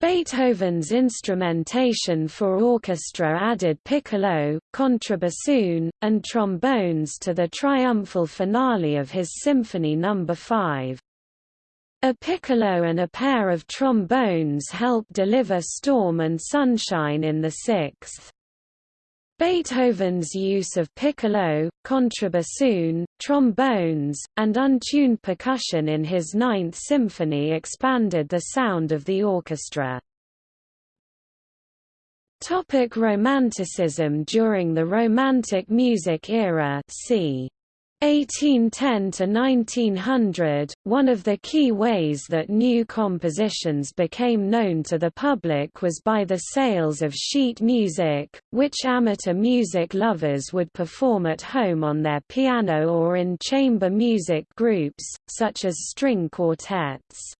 Beethoven's instrumentation for orchestra added piccolo, contrabassoon, and trombones to the triumphal finale of his Symphony No. 5. A piccolo and a pair of trombones help deliver storm and sunshine in the sixth. Beethoven's use of piccolo, contrabassoon, trombones, and untuned percussion in his Ninth Symphony expanded the sound of the orchestra. Topic Romanticism During the Romantic music era c. 1810 to 1900, one of the key ways that new compositions became known to the public was by the sales of sheet music, which amateur music lovers would perform at home on their piano or in chamber music groups, such as string quartets.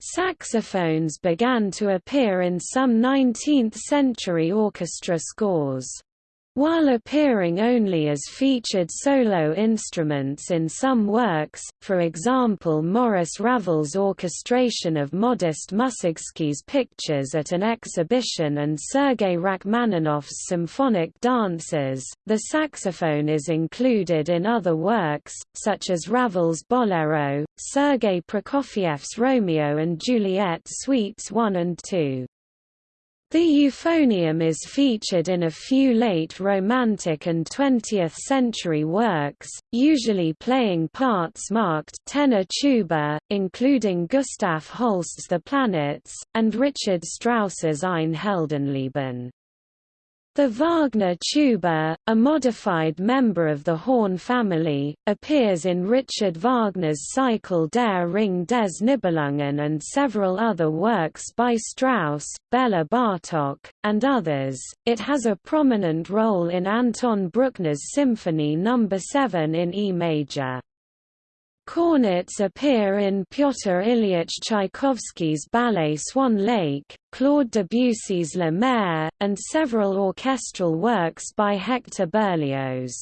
Saxophones began to appear in some 19th-century orchestra scores. While appearing only as featured solo instruments in some works, for example Maurice Ravel's orchestration of Modest Mussorgsky's pictures at an exhibition and Sergei Rachmaninoff's symphonic dances, the saxophone is included in other works, such as Ravel's Bolero, Sergei Prokofiev's Romeo and Juliet Suites 1 and 2. The euphonium is featured in a few late Romantic and 20th-century works, usually playing parts marked tenor tuba, including Gustav Holst's The Planets, and Richard Strauss's Ein Heldenleben. The Wagner tuba, a modified member of the horn family, appears in Richard Wagner's Cycle der Ring des Nibelungen and several other works by Strauss, Bela Bartok, and others. It has a prominent role in Anton Bruckner's Symphony No. 7 in E major. Cornets appear in Pyotr Ilyich Tchaikovsky's ballet Swan Lake, Claude Debussy's La Mer, and several orchestral works by Hector Berlioz.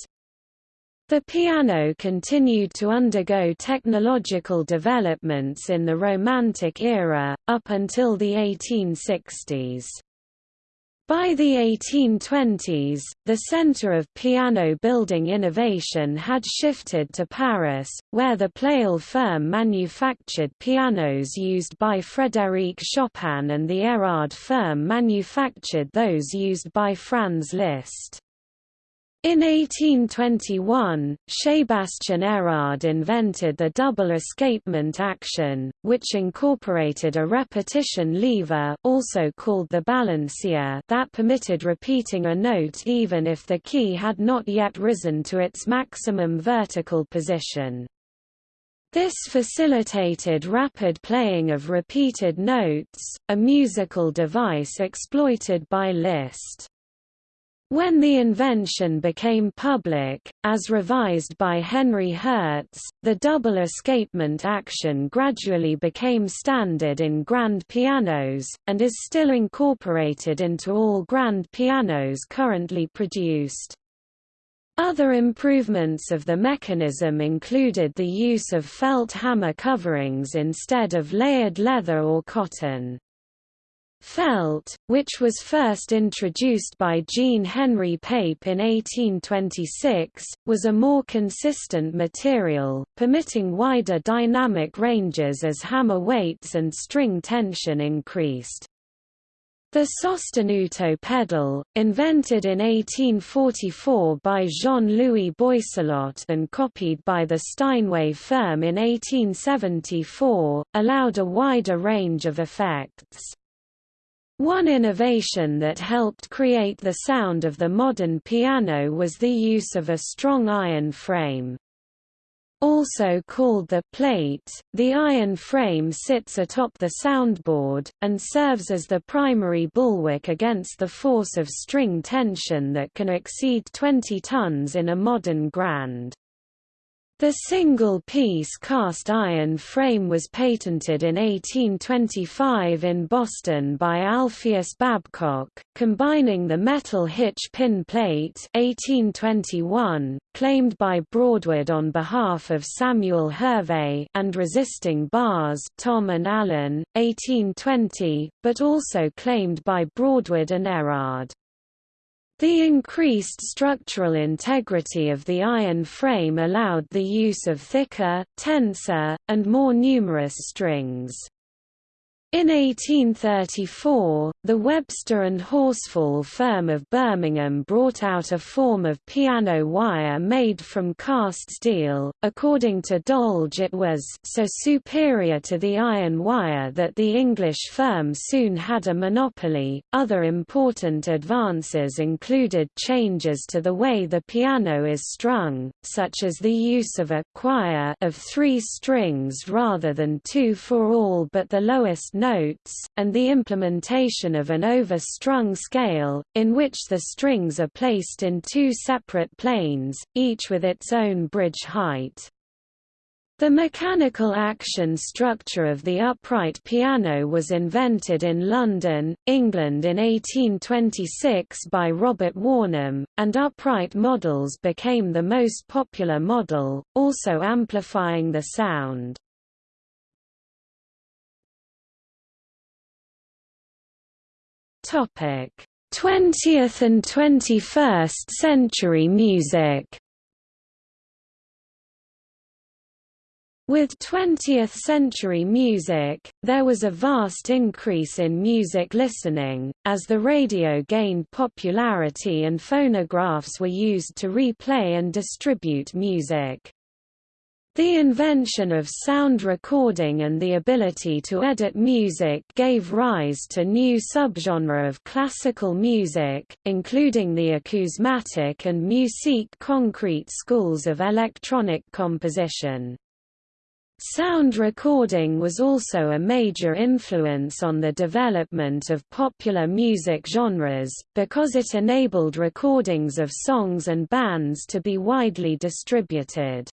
The piano continued to undergo technological developments in the Romantic era, up until the 1860s. By the 1820s, the center of piano building innovation had shifted to Paris, where the Pleyel firm manufactured pianos used by Frédéric Chopin and the Erard firm manufactured those used by Franz Liszt. In 1821, Sebastian Erard invented the double escapement action, which incorporated a repetition lever also called the balancier that permitted repeating a note even if the key had not yet risen to its maximum vertical position. This facilitated rapid playing of repeated notes, a musical device exploited by Liszt. When the invention became public, as revised by Henri Herz, the double escapement action gradually became standard in grand pianos, and is still incorporated into all grand pianos currently produced. Other improvements of the mechanism included the use of felt hammer coverings instead of layered leather or cotton. Felt, which was first introduced by Jean Henry Pape in 1826, was a more consistent material, permitting wider dynamic ranges as hammer weights and string tension increased. The sostenuto pedal, invented in 1844 by Jean-Louis Boisselot and copied by the Steinway firm in 1874, allowed a wider range of effects. One innovation that helped create the sound of the modern piano was the use of a strong iron frame. Also called the plate, the iron frame sits atop the soundboard, and serves as the primary bulwark against the force of string tension that can exceed 20 tons in a modern grand. The single-piece cast iron frame was patented in 1825 in Boston by Alpheus Babcock, combining the metal hitch pin plate 1821, claimed by Broadwood on behalf of Samuel Hervé and resisting bars Thom and Allen, 1820, but also claimed by Broadwood and Erard. The increased structural integrity of the iron frame allowed the use of thicker, tenser, and more numerous strings. In 1834, the Webster and Horsfall firm of Birmingham brought out a form of piano wire made from cast steel. According to Dolge, it was so superior to the iron wire that the English firm soon had a monopoly. Other important advances included changes to the way the piano is strung, such as the use of a choir of three strings rather than two for all but the lowest notes, and the implementation of an over-strung scale, in which the strings are placed in two separate planes, each with its own bridge height. The mechanical action structure of the upright piano was invented in London, England in 1826 by Robert Wornum, and upright models became the most popular model, also amplifying the sound. Topic: 20th and 21st century music. With 20th-century music, there was a vast increase in music listening, as the radio gained popularity and phonographs were used to replay and distribute music. The invention of sound recording and the ability to edit music gave rise to new subgenre of classical music, including the acousmatic and musique concrete schools of electronic composition. Sound recording was also a major influence on the development of popular music genres, because it enabled recordings of songs and bands to be widely distributed.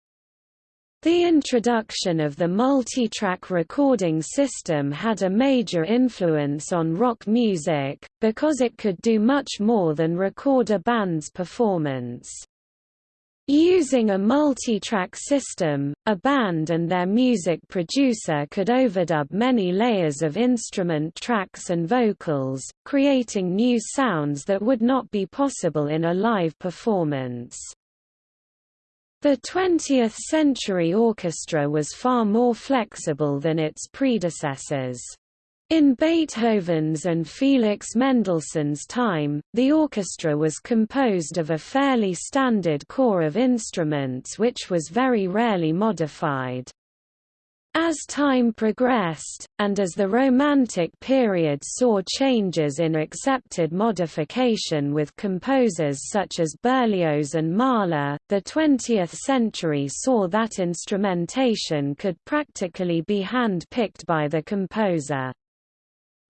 The introduction of the multi-track recording system had a major influence on rock music, because it could do much more than record a band's performance. Using a multi-track system, a band and their music producer could overdub many layers of instrument tracks and vocals, creating new sounds that would not be possible in a live performance. The 20th-century orchestra was far more flexible than its predecessors. In Beethoven's and Felix Mendelssohn's time, the orchestra was composed of a fairly standard core of instruments which was very rarely modified. As time progressed, and as the Romantic period saw changes in accepted modification with composers such as Berlioz and Mahler, the 20th century saw that instrumentation could practically be hand-picked by the composer.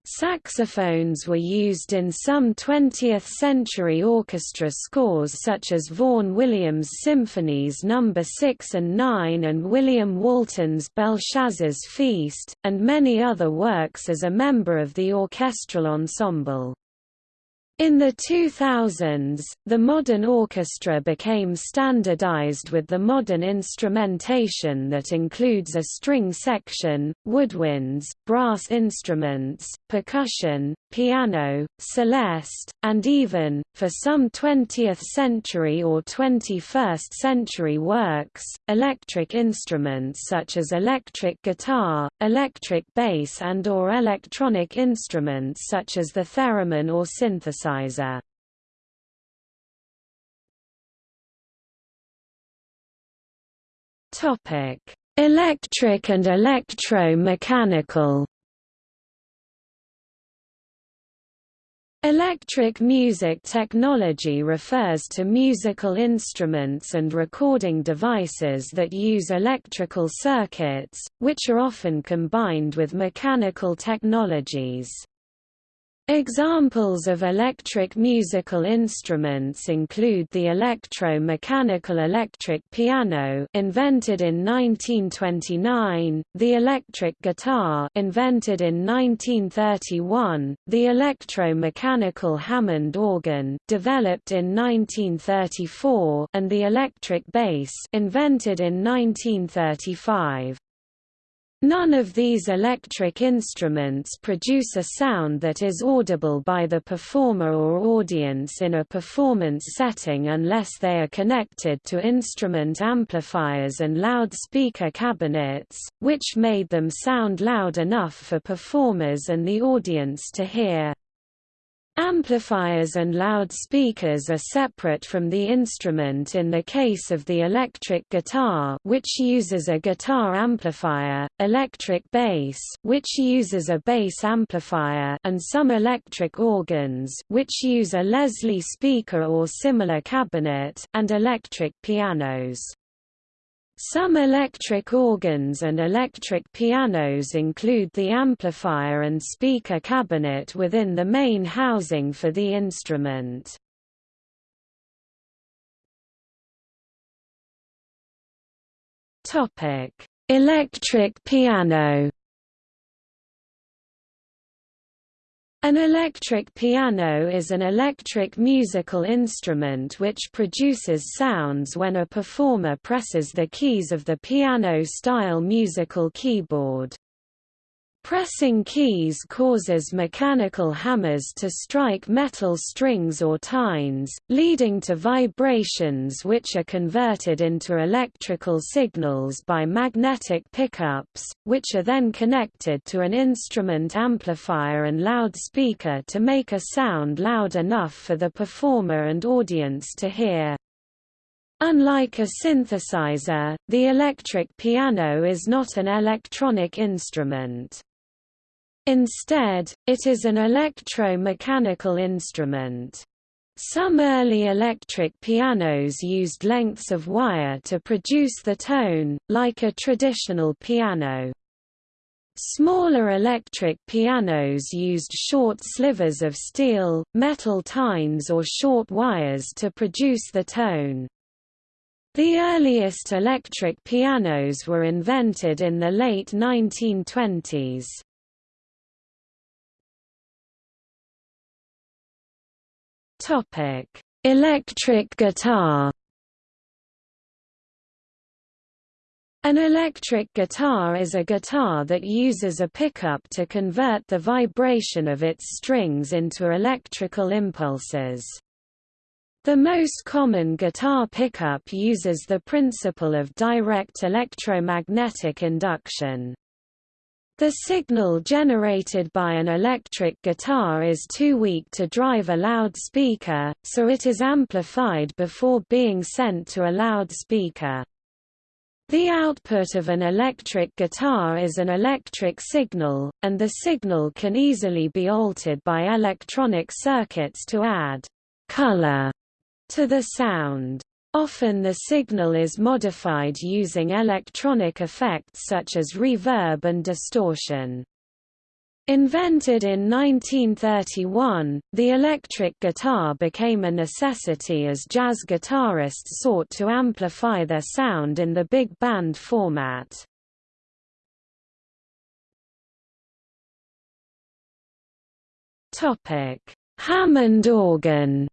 Saxophones were used in some 20th-century orchestra scores such as Vaughan Williams' Symphonies No. 6 and 9 and William Walton's Belshazzar's Feast, and many other works as a member of the orchestral ensemble. In the 2000s, the modern orchestra became standardized with the modern instrumentation that includes a string section, woodwinds, brass instruments, percussion, piano, celeste, and even, for some 20th-century or 21st-century works, electric instruments such as electric guitar, electric bass and or electronic instruments such as the theremin or synthesizer Electric and electro-mechanical. Electric music technology refers to musical instruments and recording devices that use electrical circuits, which are often combined with mechanical technologies. Examples of electric musical instruments include the electro-mechanical electric piano invented in 1929, the electric guitar invented in 1931, the electro-mechanical Hammond organ developed in 1934, and the electric bass invented in 1935. None of these electric instruments produce a sound that is audible by the performer or audience in a performance setting unless they are connected to instrument amplifiers and loudspeaker cabinets, which made them sound loud enough for performers and the audience to hear. Amplifiers and loudspeakers are separate from the instrument in the case of the electric guitar which uses a guitar amplifier, electric bass which uses a bass amplifier and some electric organs which use a Leslie speaker or similar cabinet and electric pianos. Some electric organs and electric pianos include the amplifier and speaker cabinet within the main housing for the instrument. Electric piano An electric piano is an electric musical instrument which produces sounds when a performer presses the keys of the piano-style musical keyboard. Pressing keys causes mechanical hammers to strike metal strings or tines, leading to vibrations which are converted into electrical signals by magnetic pickups, which are then connected to an instrument amplifier and loudspeaker to make a sound loud enough for the performer and audience to hear. Unlike a synthesizer, the electric piano is not an electronic instrument. Instead, it is an electro-mechanical instrument. Some early electric pianos used lengths of wire to produce the tone, like a traditional piano. Smaller electric pianos used short slivers of steel, metal tines or short wires to produce the tone. The earliest electric pianos were invented in the late 1920s. Topic: Electric guitar. An electric guitar is a guitar that uses a pickup to convert the vibration of its strings into electrical impulses. The most common guitar pickup uses the principle of direct electromagnetic induction. The signal generated by an electric guitar is too weak to drive a loudspeaker, so it is amplified before being sent to a loudspeaker. The output of an electric guitar is an electric signal, and the signal can easily be altered by electronic circuits to add color to the sound. Often the signal is modified using electronic effects such as reverb and distortion. Invented in 1931, the electric guitar became a necessity as jazz guitarists sought to amplify their sound in the big band format. Hammond organ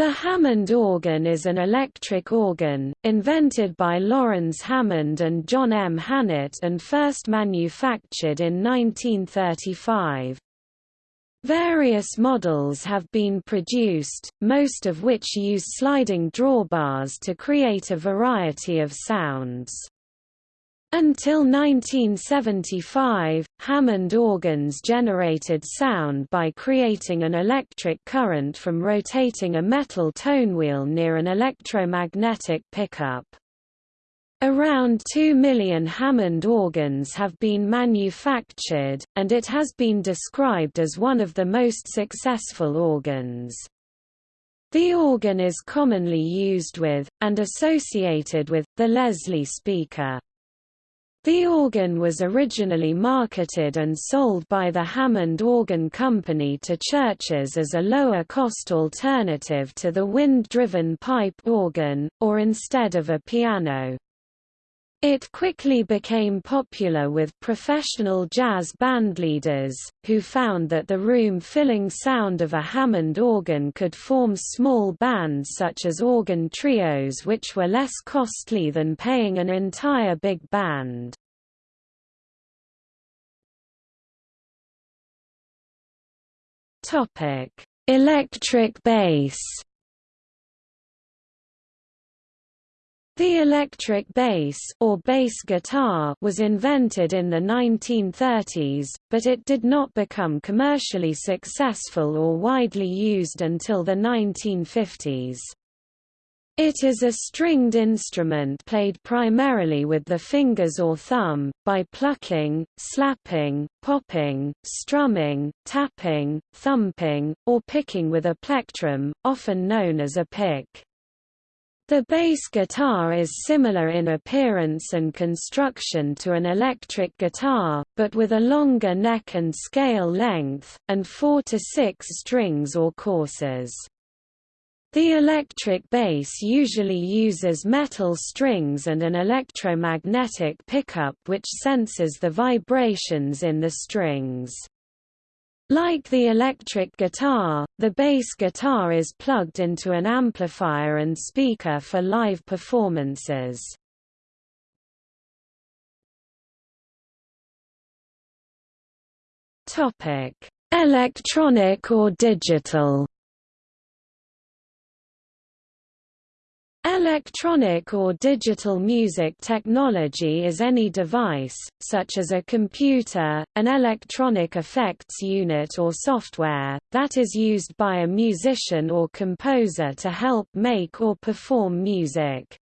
The Hammond organ is an electric organ, invented by Laurens Hammond and John M. Hanert and first manufactured in 1935. Various models have been produced, most of which use sliding drawbars to create a variety of sounds. Until 1975, Hammond organs generated sound by creating an electric current from rotating a metal tonewheel near an electromagnetic pickup. Around 2 million Hammond organs have been manufactured, and it has been described as one of the most successful organs. The organ is commonly used with, and associated with, the Leslie speaker. The organ was originally marketed and sold by the Hammond Organ Company to churches as a lower-cost alternative to the wind-driven pipe organ, or instead of a piano. It quickly became popular with professional jazz bandleaders, who found that the room-filling sound of a Hammond organ could form small bands such as organ trios which were less costly than paying an entire big band. Electric bass The electric bass or bass guitar was invented in the 1930s, but it did not become commercially successful or widely used until the 1950s. It is a stringed instrument played primarily with the fingers or thumb, by plucking, slapping, popping, strumming, tapping, thumping, or picking with a plectrum, often known as a pick. The bass guitar is similar in appearance and construction to an electric guitar, but with a longer neck and scale length, and four to six strings or courses. The electric bass usually uses metal strings and an electromagnetic pickup which senses the vibrations in the strings. Like the electric guitar, the bass guitar is plugged into an amplifier and speaker for live performances. Electronic or digital Electronic or digital music technology is any device, such as a computer, an electronic effects unit or software, that is used by a musician or composer to help make or perform music.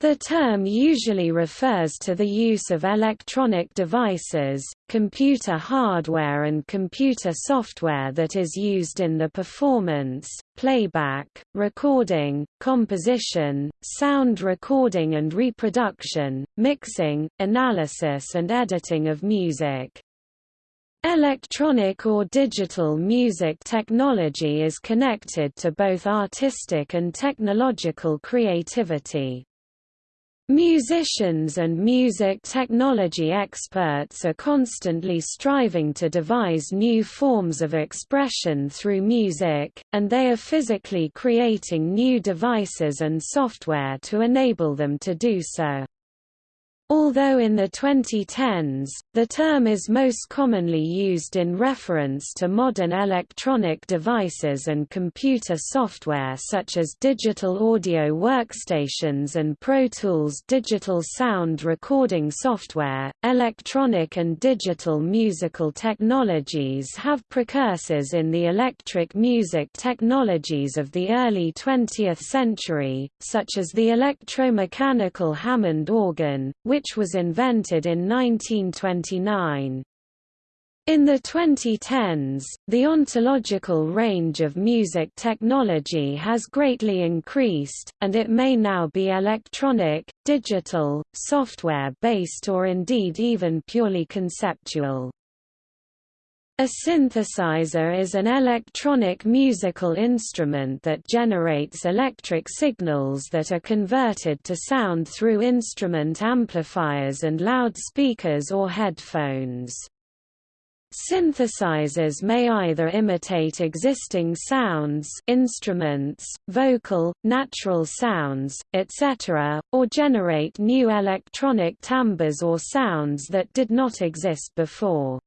The term usually refers to the use of electronic devices, computer hardware and computer software that is used in the performance, playback, recording, composition, sound recording and reproduction, mixing, analysis and editing of music. Electronic or digital music technology is connected to both artistic and technological creativity. Musicians and music technology experts are constantly striving to devise new forms of expression through music, and they are physically creating new devices and software to enable them to do so. Although in the 2010s, the term is most commonly used in reference to modern electronic devices and computer software such as digital audio workstations and Pro Tools digital sound recording software, electronic and digital musical technologies have precursors in the electric music technologies of the early 20th century, such as the electromechanical Hammond organ, which which was invented in 1929. In the 2010s, the ontological range of music technology has greatly increased, and it may now be electronic, digital, software-based or indeed even purely conceptual. A synthesizer is an electronic musical instrument that generates electric signals that are converted to sound through instrument amplifiers and loudspeakers or headphones. Synthesizers may either imitate existing sounds instruments, vocal, natural sounds, etc., or generate new electronic timbres or sounds that did not exist before.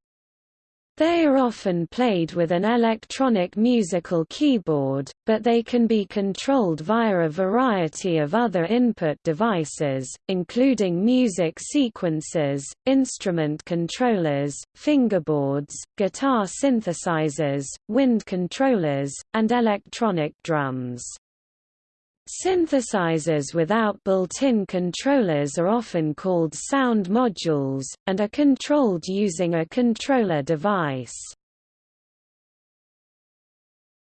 They are often played with an electronic musical keyboard, but they can be controlled via a variety of other input devices, including music sequencers, instrument controllers, fingerboards, guitar synthesizers, wind controllers, and electronic drums. Synthesizers without built-in controllers are often called sound modules, and are controlled using a controller device.